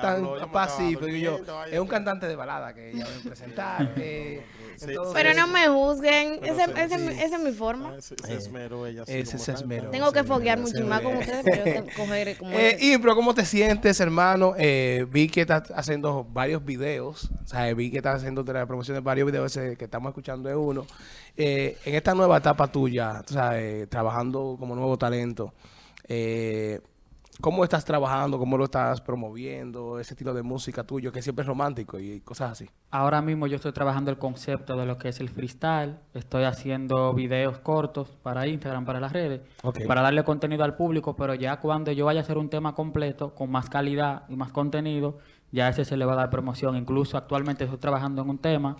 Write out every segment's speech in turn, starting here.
tan pacífico. Y yo, es un cantante de balada que ella a presentar. eh, Pero no me juzguen. Pero Ese- sí, ese- sí. esa es mi forma. Ah, Se, esmeró ella. se esmeró. Tengo que foguear mucho más con ustedes, pero coger como Eh, ese- Impro, ¿cómo te sientes, hermano? Eh, vi que estás haciendo varios videos. O sea, vi que estás haciendo la promoción de varios videos ese que estamos escuchando de uno. Eh, en esta nueva etapa tuya, o sea, eh, trabajando como nuevo talento, eh, ¿cómo estás trabajando? ¿Cómo lo estás promoviendo? Ese estilo de música tuyo que siempre es romántico y cosas así. Ahora mismo yo estoy trabajando el concepto de lo que es el freestyle. Estoy haciendo videos cortos para Instagram, para las redes, para darle contenido al público, pero ya cuando yo vaya a hacer un tema completo, con más calidad y más contenido, ya ese se le va a dar promoción. Incluso actualmente estoy trabajando en un tema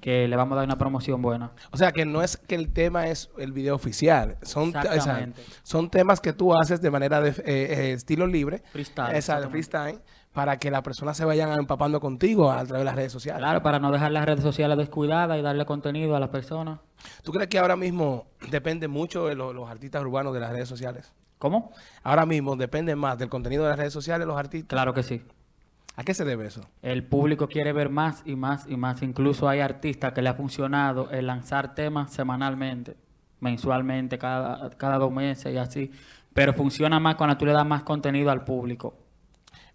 que le vamos a dar una promoción buena. O sea, que no es que el tema es el video oficial. Son, o sea, son temas que tú haces de manera de eh, eh, estilo libre. Freestyle, Exacto, exactamente. freestyle. Para que las personas se vayan empapando contigo a través de las redes sociales. Claro, para no dejar las redes sociales descuidadas y darle contenido a las personas. ¿Tú crees que ahora mismo depende mucho de lo- los artistas urbanos de las redes sociales? ¿Cómo? Ahora mismo depende más del contenido de las redes sociales los artistas. Claro que sí. ¿A qué se debe eso? El público quiere ver más y más y más. Incluso hay artistas que le ha funcionado el lanzar temas semanalmente, mensualmente, cada, cada dos meses y así. Pero funciona más cuando tú le das más contenido al público.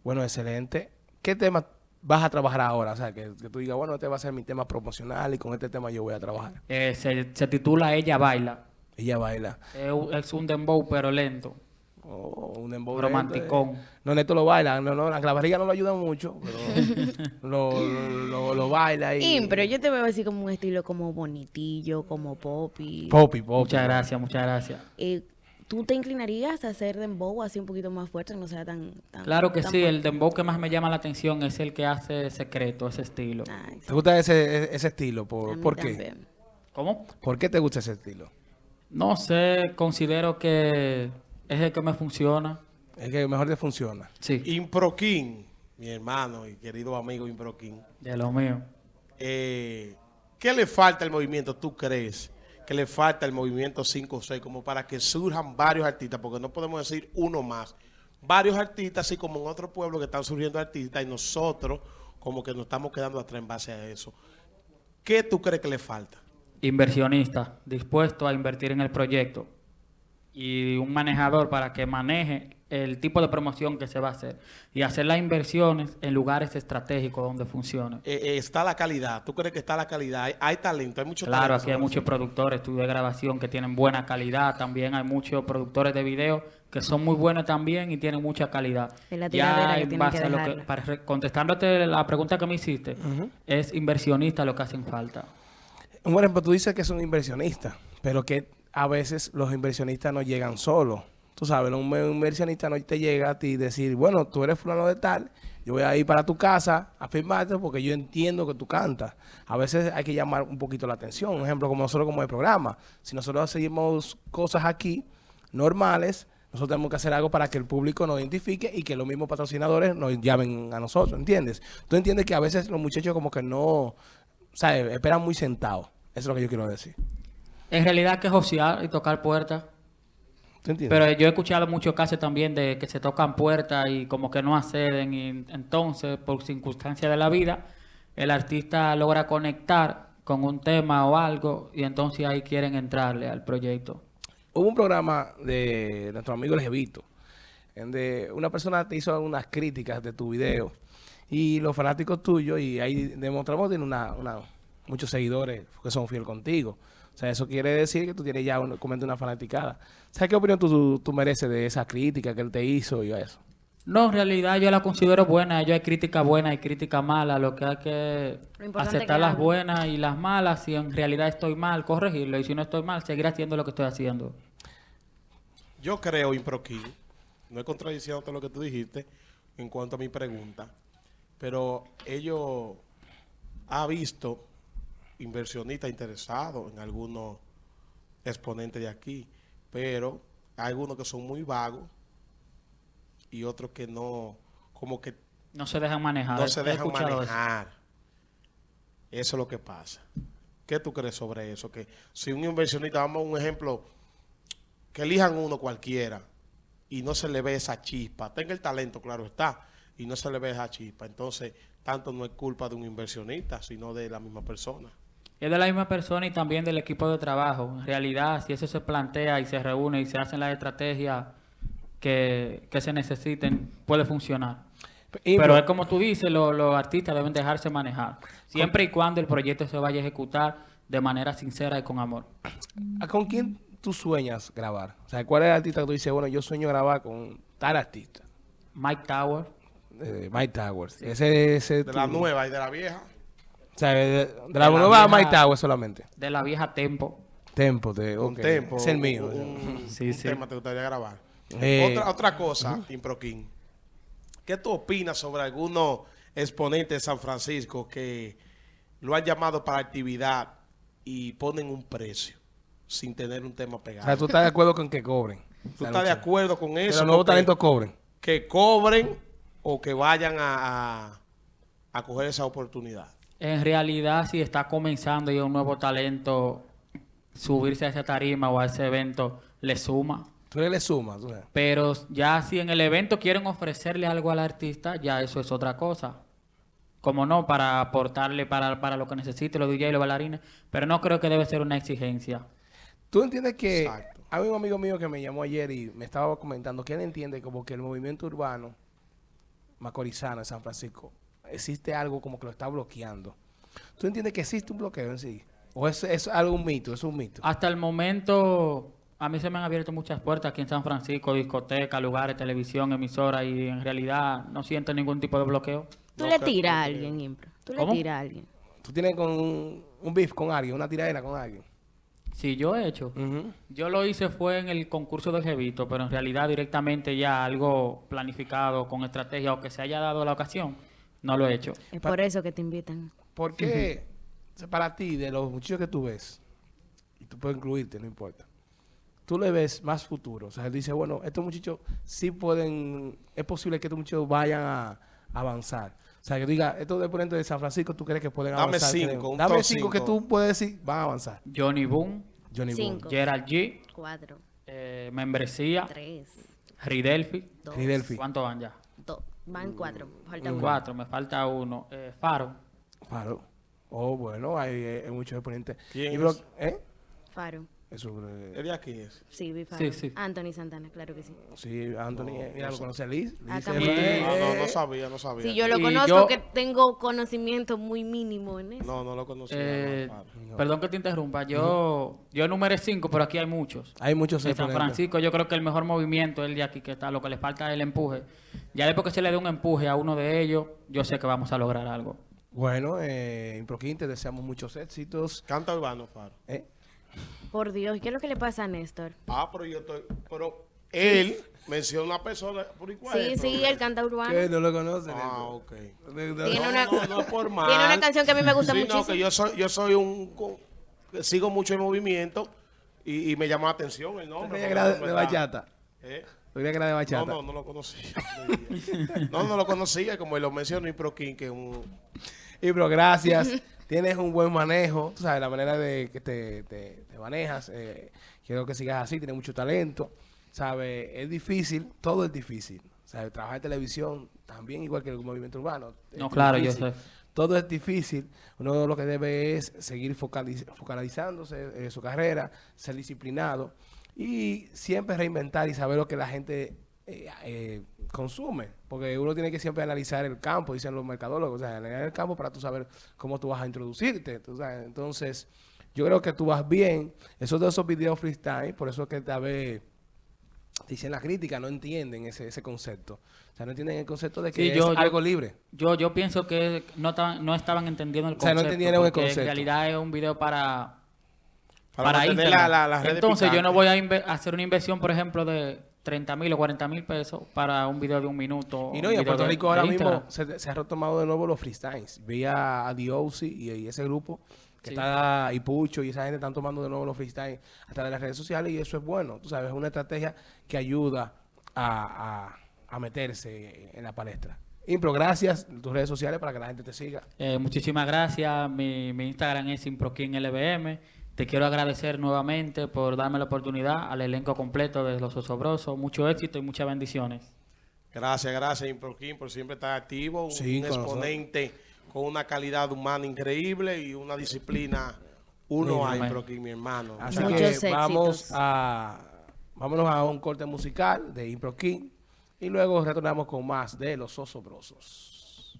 Bueno, excelente. ¿Qué tema vas a trabajar ahora? O sea, que, que tú digas, bueno, este va a ser mi tema promocional y con este tema yo voy a trabajar. Eh, se, se titula Ella Baila. Ella baila. Es un- es un dembow pero lento. Oh, un dembow Romanticón. No, Neto lo baila. No, no, la clavarilla no lo ayuda mucho, pero lo, lo, lo- lo baila y... Im, pero yo te veo así como un estilo como bonitillo, como poppy. Poppy, poppy. Muchas gracias, muchas gracias. Eh, ¿Tú te inclinarías a hacer dembow así un poquito más fuerte, no sea tan... tan Claro que tan sí, fuerte? el dembow que más me llama la atención es el que hace secreto, ese estilo. Ay, sí, ¿Te gusta ese, ese estilo? a ¿Por, mí ¿por qué? también. ¿Cómo? ¿Por qué te gusta ese estilo? No sé, considero que es el que me funciona. Es que mejor te funciona. Sí, Improquín, mi hermano y querido amigo Improquín. de lo mío. eh, ¿qué le falta al movimiento, tú crees? Que le falta el movimiento 5 o 6 como para que surjan varios artistas, porque no podemos decir uno más. Varios artistas, así como en otro pueblo que están surgiendo artistas y nosotros como que nos estamos quedando atrás en base a eso. ¿Qué tú crees que le falta? Inversionista, dispuesto a invertir en el proyecto. Y un manejador para que maneje el tipo de promoción que se va a hacer. Y hacer las inversiones en lugares estratégicos donde funcione. Eh, eh, está la calidad. ¿Tú crees que está la calidad? Hay, hay talento, hay mucho Claro, talento. aquí hay muchos productores, estudios de grabación que tienen buena calidad. También hay muchos productores de video que son muy buenos también y tienen mucha calidad. La que en base que a lo que, para contestándote la pregunta que me hiciste, es inversionista lo que hacen falta. Un ejemplo, tú dices que son inversionistas, pero que a veces los inversionistas no llegan solos. Tú sabes, un inversionista no te llega a ti y decir, bueno, tú eres fulano de tal, yo voy a ir para tu casa a firmarte porque yo entiendo que tú cantas. A veces hay que llamar un poquito la atención. Un ejemplo, como nosotros como el programa. Si nosotros seguimos cosas aquí normales, nosotros tenemos que hacer algo para que el público nos identifique y que los mismos patrocinadores nos llamen a nosotros, ¿entiendes? Tú entiendes que a veces los muchachos como que no, ¿sabes? Esperan muy sentados. Eso es lo que yo quiero decir. En realidad que es josear y tocar puertas. Pero yo he escuchado muchos casos también de que se tocan puertas y como que no acceden y entonces por circunstancias de la vida el artista logra conectar con un tema o algo y entonces ahí quieren entrarle al proyecto. Hubo un programa de nuestro amigo El Jevito, en de una persona te hizo unas críticas de tu video y los fanáticos tuyos, y ahí demostramos tiene una, una- muchos seguidores que son fieles contigo. O sea, eso quiere decir que tú tienes ya un, una fanaticada. ¿Sabes qué opinión tú, tú, tú mereces de esa crítica que él te hizo y eso? No, en realidad yo la considero buena. Yo hay crítica buena y crítica mala. Lo que hay que aceptar que las buenas y las malas. Si en realidad estoy mal, corregirlo. Y si no estoy mal, seguir haciendo lo que estoy haciendo. Yo creo, Improquín, no es contradicción todo lo que tú dijiste en cuanto a mi pregunta, pero ellos ha visto inversionistas interesados en algunos exponentes de aquí, pero hay algunos que son muy vagos y otros que no, como que No se dejan manejar. no se dejan escuchado eso. manejar. Eso es lo que pasa. ¿Qué tú crees sobre eso? Que si un inversionista, vamos a un ejemplo, que elijan uno cualquiera y no se le ve esa chispa, tenga el talento, claro está, y no se le ve esa chispa. Entonces, tanto no es culpa de un inversionista, sino de la misma persona. Es de la misma persona y también del equipo de trabajo. En realidad, si eso se plantea y se reúne y se hacen las estrategias que, que se necesiten, puede funcionar. Y- Pero es como tú dices, lo- los artistas deben dejarse manejar. Siempre y cuando el proyecto se vaya a ejecutar de manera sincera y con amor. ¿a ¿Con quién tú sueñas grabar? O sea, ¿cuál es el artista que tú dices, bueno, yo sueño grabar con tal artista? Mike Tower, Eh, Mike Towers. Ese, ese De la nueva y de la vieja. O sea, de, de la, De la nueva vieja- Mike solamente. de la vieja Tempo. Tempo, de, Un ok. tempo. Es el mío. Un, Sí, un sí. tema te gustaría grabar. Eh, otra, otra cosa, Improquín. ¿Qué tú opinas sobre algunos exponentes de San Francisco que lo han llamado para actividad y ponen un precio sin tener un tema O pegado? sea, tú estás de acuerdo con que cobren. ¿Tú estás de acuerdo con Que eso? los nuevos Que- talentos cobren. Que cobren o que vayan a, a, a coger esa oportunidad. En realidad, si está comenzando y un nuevo talento, subirse a esa tarima o a ese evento le suma. Tú le sumas. tú. Pero ya si en el evento quieren ofrecerle algo al artista, ya eso es otra cosa. Como no, para aportarle para, para lo que necesite los DJ y los bailarines. Pero no creo que debe ser una exigencia. Tú entiendes que Exacto. hay un amigo mío que me llamó ayer y me estaba comentando que él entiende como que el movimiento urbano macorizano en San Francisco existe algo como que lo está bloqueando. ¿Tú entiendes que existe un bloqueo en sí? ¿O es, es algo un mito? ¿Es un mito? Hasta el momento, a mí se me han abierto muchas puertas aquí en San Francisco, discotecas, lugares, televisión, emisoras, y en realidad no siento ningún tipo de bloqueo. Tú No, le tiras a alguien, Impro. Tú ¿Cómo? le tiras a alguien. ¿Tú tienes con un, un beef con alguien, una tiradera con alguien? Si yo he hecho, yo lo hice fue en el concurso de Jevito, pero en realidad directamente ya algo planificado con estrategia o que se haya dado la ocasión, no lo he hecho. Es por eso que te invitan. ¿Por qué para ti, de los muchachos que tú ves, y tú puedes incluirte, no importa, tú le ves más futuro? O sea, él dice, bueno, estos muchachos sí pueden, es posible que estos muchachos vayan a avanzar. O sea, que diga, estos deponentes de San Francisco, ¿tú crees que pueden Dame avanzar? cinco, Creo. un Dame cinco que cinco. tú puedes decir, van a avanzar. Johnny Boom, Johnny Boone. Cinco. Gerald G, Cuatro. eh, Membresía, Tres. Ridelfi. Dos. Fidelfi. ¿Cuántos van ya? Van cuatro. Falta uno. Cuatro, me falta uno. Eh, Faro. Claro. Oh, bueno, hay, eh, hay muchos exponentes. ¿Quién es? ¿Eh? Faro. Eso, eh, ¿Es de aquí es? Sí. Sí, sí. Anthony Santana, claro que sí. sí, Anthony, eh, mira, lo conoce a Liz. Es- eh, No, no, no eh, sabía, no sabía. Sí, yo lo Y conozco, yo- que tengo conocimiento muy mínimo en eso. No, no lo conocía. Eh, no. Perdón que te interrumpa. Yo, yo numeré cinco, pero aquí hay muchos. Hay muchos En San. Francisco yo creo que el mejor movimiento es el de aquí que está, lo que le falta es el empuje. Ya después que se le dé un empuje a uno de ellos, yo sé que vamos a lograr algo. Bueno, eh, Improquín, te deseamos muchos éxitos. Canta urbano, Faro. ¿eh? Por Dios, ¿qué es lo que le pasa a Néstor? Ah, pero yo estoy... Pero él menciona a una persona por igual. Sí, sí, él canta urbano. ¿Qué? ¿No lo conocen? Ah, ok. Tiene No, una- no, no es por mal. Tiene una canción que a mí me gusta Sí, muchísimo. No, que yo soy, yo soy un... sigo mucho el movimiento y, y me llama la atención el ¿Tú nombre. creías que de, bachata? ¿Eh? ¿Tú creías que era de No, bachata? no, no lo conocía. no, no lo conocía, como lo mencionó Improquín, que es un... Y bro, gracias. Tienes un buen manejo, tú sabes, la manera de que te, te- te manejas. eh, quiero que sigas así, tienes mucho talento. ¿Sabes? Es difícil, todo es difícil. ¿Sabes? Trabajar en televisión también, igual que el movimiento urbano. No, claro, yo sé. Todo es difícil. Uno lo que debe es seguir focaliz- focalizándose en su carrera, ser disciplinado y siempre reinventar y saber lo que la gente eh, eh, consume. Porque uno tiene que siempre analizar el campo, dicen los mercadólogos, o sea, analizar el campo para tú saber cómo tú vas a introducirte. tú sabes. Entonces, yo creo que tú vas bien. Esos de esos videos freestyle, por eso es que tal vez dicen la crítica, no entienden ese, ese concepto. O sea, no entienden el concepto de que Sí, es yo- algo libre. Yo, yo pienso que no, estaban- no estaban entendiendo el O sea, no concepto. entendieron el concepto. En realidad es un video para, Para, para, la, la, Entonces yo no voy a hacer una inversión, por ejemplo, de 30 mil o 40 mil pesos para un video de un minuto. Y no, y en Puerto Rico de ahora mismo se, se ha retomado de nuevo los freestyles. Vi a, a The y, y ese grupo que Sí. está, y Pucho y esa gente están tomando de nuevo los freestyles a través de las redes sociales y eso es bueno. Tú sabes, es una estrategia que ayuda a, a- a meterse en la palestra. Impro, gracias. Tus redes sociales para que la gente te siga. Eh, muchísimas gracias. Mi, mi Instagram es ImproKingLBM. Te quiero agradecer nuevamente por darme la oportunidad al elenco completo de Los Osobrosos. Mucho éxito y muchas bendiciones. Gracias, gracias, Improquín, por siempre estar activo. Sí, un con exponente con una calidad humana increíble y una disciplina. Uno a. Improquín, mi hermano. Así Muchos que éxitos. vamos a vámonos a un corte musical de Impro King y luego retornamos con más de Los Osobrosos.